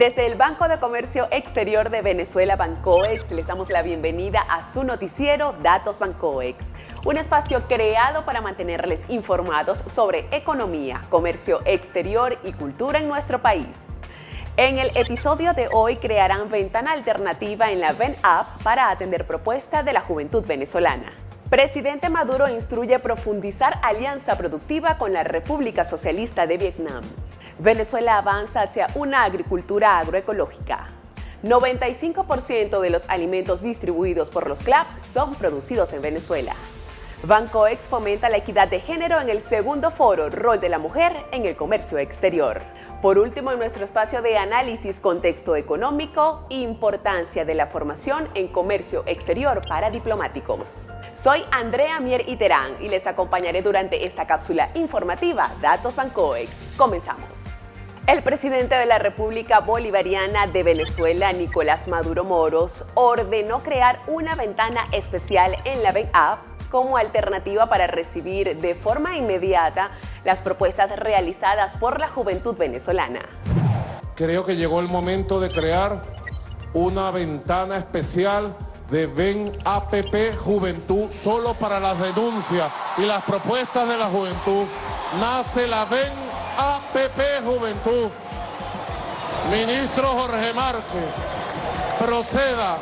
Desde el Banco de Comercio Exterior de Venezuela, Bancoex, les damos la bienvenida a su noticiero Datos Bancoex, un espacio creado para mantenerles informados sobre economía, comercio exterior y cultura en nuestro país. En el episodio de hoy crearán ventana alternativa en la VEN App para atender propuestas de la juventud venezolana. Presidente Maduro instruye profundizar alianza productiva con la República Socialista de Vietnam. Venezuela avanza hacia una agricultura agroecológica. 95% de los alimentos distribuidos por los CLAP son producidos en Venezuela. Bancoex fomenta la equidad de género en el segundo foro Rol de la Mujer en el Comercio Exterior. Por último, en nuestro espacio de análisis Contexto Económico, Importancia de la Formación en Comercio Exterior para Diplomáticos. Soy Andrea Mier Iterán y les acompañaré durante esta cápsula informativa Datos Bancoex. Comenzamos. El presidente de la República Bolivariana de Venezuela, Nicolás Maduro Moros, ordenó crear una ventana especial en la App como alternativa para recibir de forma inmediata las propuestas realizadas por la juventud venezolana. Creo que llegó el momento de crear una ventana especial de Ven APP Juventud solo para las denuncias y las propuestas de la juventud. Nace la Ven APP Juventud. Ministro Jorge Márquez, proceda.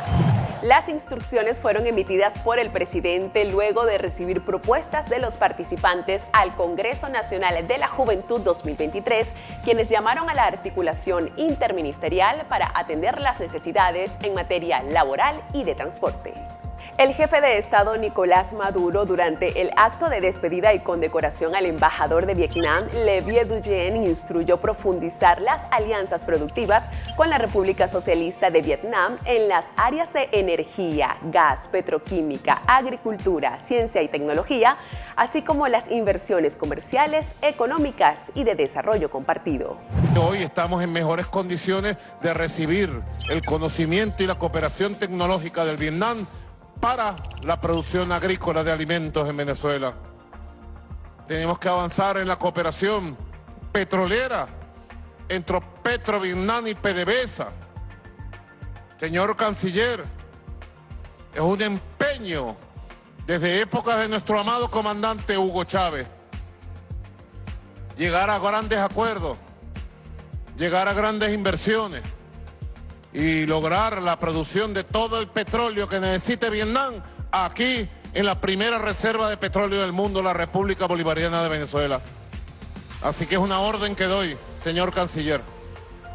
Las instrucciones fueron emitidas por el presidente luego de recibir propuestas de los participantes al Congreso Nacional de la Juventud 2023, quienes llamaron a la articulación interministerial para atender las necesidades en materia laboral y de transporte. El jefe de Estado Nicolás Maduro, durante el acto de despedida y condecoración al embajador de Vietnam, Le Duyen, instruyó profundizar las alianzas productivas con la República Socialista de Vietnam en las áreas de energía, gas, petroquímica, agricultura, ciencia y tecnología, así como las inversiones comerciales, económicas y de desarrollo compartido. Hoy estamos en mejores condiciones de recibir el conocimiento y la cooperación tecnológica del Vietnam para la producción agrícola de alimentos en Venezuela. Tenemos que avanzar en la cooperación petrolera entre Petro, Vietnam y PDVSA. Señor Canciller, es un empeño desde épocas de nuestro amado comandante Hugo Chávez llegar a grandes acuerdos, llegar a grandes inversiones y lograr la producción de todo el petróleo que necesite Vietnam aquí en la primera reserva de petróleo del mundo, la República Bolivariana de Venezuela. Así que es una orden que doy, señor canciller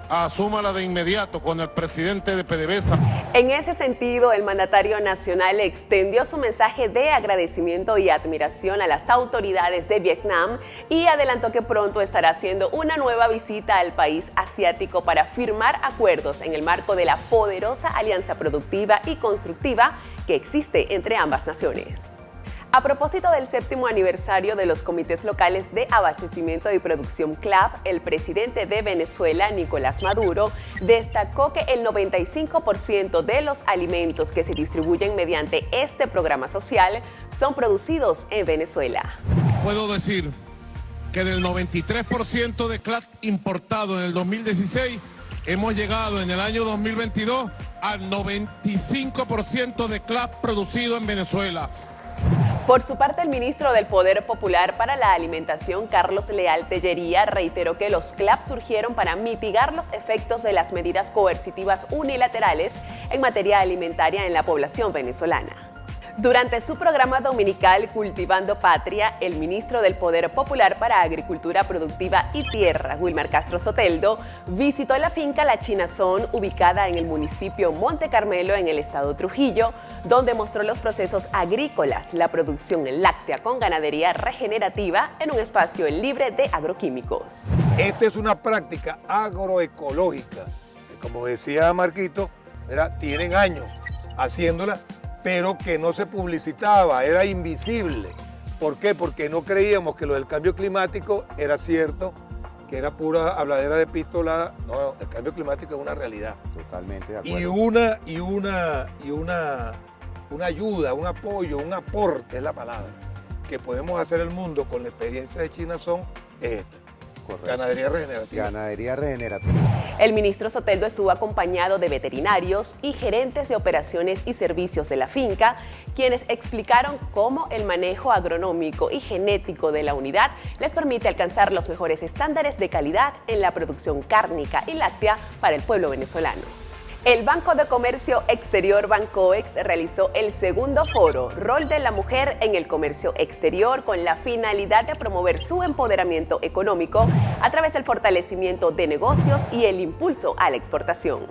asúmala de inmediato con el presidente de PDVSA. En ese sentido, el mandatario nacional extendió su mensaje de agradecimiento y admiración a las autoridades de Vietnam y adelantó que pronto estará haciendo una nueva visita al país asiático para firmar acuerdos en el marco de la poderosa alianza productiva y constructiva que existe entre ambas naciones. A propósito del séptimo aniversario de los comités locales de abastecimiento y producción CLAP, el presidente de Venezuela, Nicolás Maduro, destacó que el 95% de los alimentos que se distribuyen mediante este programa social son producidos en Venezuela. Puedo decir que del 93% de CLAP importado en el 2016, hemos llegado en el año 2022 al 95% de CLAP producido en Venezuela. Por su parte, el ministro del Poder Popular para la Alimentación, Carlos Leal Tellería, reiteró que los CLAP surgieron para mitigar los efectos de las medidas coercitivas unilaterales en materia alimentaria en la población venezolana. Durante su programa dominical Cultivando Patria, el ministro del Poder Popular para Agricultura Productiva y Tierra, Wilmar Castro Soteldo, visitó la finca La Chinazón, ubicada en el municipio Monte Carmelo, en el estado Trujillo, donde mostró los procesos agrícolas, la producción láctea con ganadería regenerativa en un espacio libre de agroquímicos. Esta es una práctica agroecológica, como decía Marquito, tienen años haciéndola pero que no se publicitaba, era invisible. ¿Por qué? Porque no creíamos que lo del cambio climático era cierto, que era pura habladera de pistola. No, el cambio climático es una realidad. Totalmente de acuerdo. Y una, y una, y una, una ayuda, un apoyo, un aporte es la palabra, que podemos hacer el mundo con la experiencia de China son esta. Correcto. Ganadería regenerativa. Ganadería regenerativa. El ministro Soteldo estuvo acompañado de veterinarios y gerentes de operaciones y servicios de la finca, quienes explicaron cómo el manejo agronómico y genético de la unidad les permite alcanzar los mejores estándares de calidad en la producción cárnica y láctea para el pueblo venezolano. El Banco de Comercio Exterior Bancoex realizó el segundo foro Rol de la Mujer en el Comercio Exterior con la finalidad de promover su empoderamiento económico a través del fortalecimiento de negocios y el impulso a la exportación.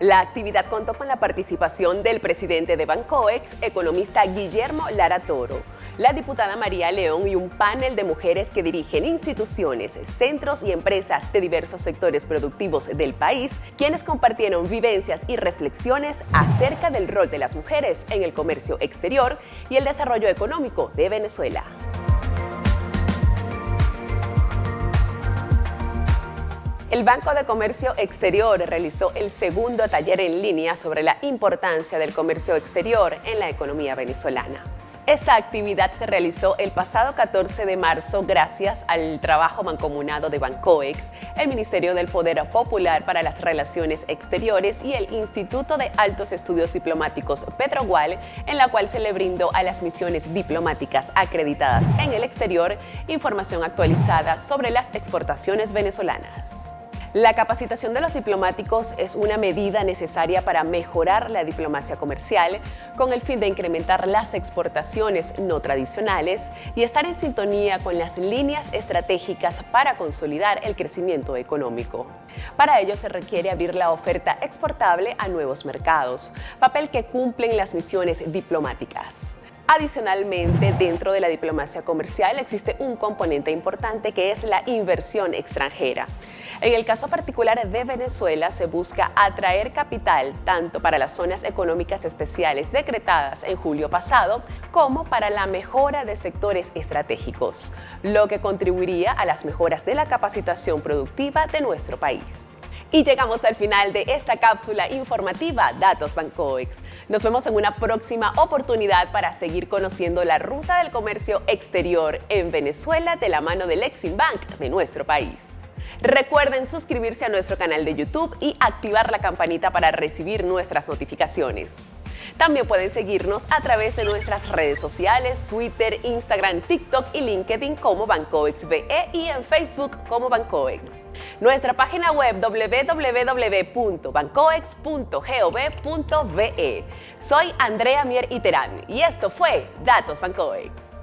La actividad contó con la participación del presidente de Bancoex, economista Guillermo Lara Toro, la diputada María León y un panel de mujeres que dirigen instituciones, centros y empresas de diversos sectores productivos del país, quienes compartieron vivencias y reflexiones acerca del rol de las mujeres en el comercio exterior y el desarrollo económico de Venezuela. El Banco de Comercio Exterior realizó el segundo taller en línea sobre la importancia del comercio exterior en la economía venezolana. Esta actividad se realizó el pasado 14 de marzo gracias al trabajo mancomunado de Bancoex, el Ministerio del Poder Popular para las Relaciones Exteriores y el Instituto de Altos Estudios Diplomáticos Petrogual, en la cual se le brindó a las misiones diplomáticas acreditadas en el exterior información actualizada sobre las exportaciones venezolanas. La capacitación de los diplomáticos es una medida necesaria para mejorar la diplomacia comercial con el fin de incrementar las exportaciones no tradicionales y estar en sintonía con las líneas estratégicas para consolidar el crecimiento económico. Para ello se requiere abrir la oferta exportable a nuevos mercados, papel que cumplen las misiones diplomáticas. Adicionalmente, dentro de la diplomacia comercial existe un componente importante que es la inversión extranjera. En el caso particular de Venezuela, se busca atraer capital tanto para las zonas económicas especiales decretadas en julio pasado, como para la mejora de sectores estratégicos, lo que contribuiría a las mejoras de la capacitación productiva de nuestro país. Y llegamos al final de esta cápsula informativa Datos Bancoex. Nos vemos en una próxima oportunidad para seguir conociendo la ruta del comercio exterior en Venezuela de la mano del Exim Bank de nuestro país. Recuerden suscribirse a nuestro canal de YouTube y activar la campanita para recibir nuestras notificaciones. También pueden seguirnos a través de nuestras redes sociales, Twitter, Instagram, TikTok y LinkedIn como BancoexBE y en Facebook como Bancoex. Nuestra página web www.bancoex.gov.be. Soy Andrea Mier Iterán y esto fue Datos Bancoex.